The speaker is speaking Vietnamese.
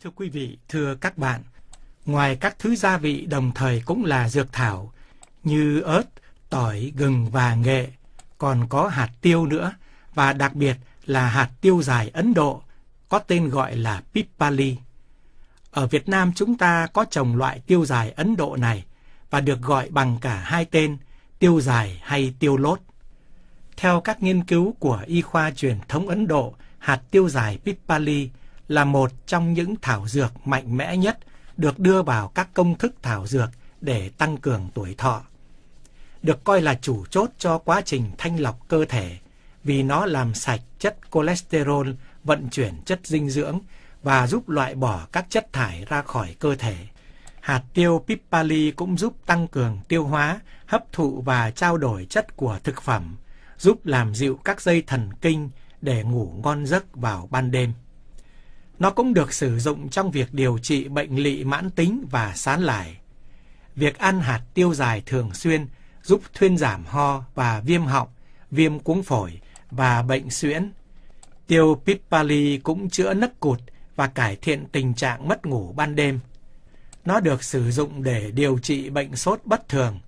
Thưa quý vị, thưa các bạn, ngoài các thứ gia vị đồng thời cũng là dược thảo như ớt, tỏi, gừng và nghệ, còn có hạt tiêu nữa và đặc biệt là hạt tiêu dài Ấn Độ có tên gọi là Pipali. Ở Việt Nam chúng ta có trồng loại tiêu dài Ấn Độ này và được gọi bằng cả hai tên tiêu dài hay tiêu lốt. Theo các nghiên cứu của y khoa truyền thống Ấn Độ, hạt tiêu dài Pipali là một trong những thảo dược mạnh mẽ nhất được đưa vào các công thức thảo dược để tăng cường tuổi thọ. Được coi là chủ chốt cho quá trình thanh lọc cơ thể vì nó làm sạch chất cholesterol, vận chuyển chất dinh dưỡng và giúp loại bỏ các chất thải ra khỏi cơ thể. Hạt tiêu Pipali cũng giúp tăng cường tiêu hóa, hấp thụ và trao đổi chất của thực phẩm, giúp làm dịu các dây thần kinh để ngủ ngon giấc vào ban đêm. Nó cũng được sử dụng trong việc điều trị bệnh lị mãn tính và sán lại. Việc ăn hạt tiêu dài thường xuyên giúp thuyên giảm ho và viêm họng, viêm cuống phổi và bệnh suyễn. Tiêu Pipali cũng chữa nấc cụt và cải thiện tình trạng mất ngủ ban đêm. Nó được sử dụng để điều trị bệnh sốt bất thường,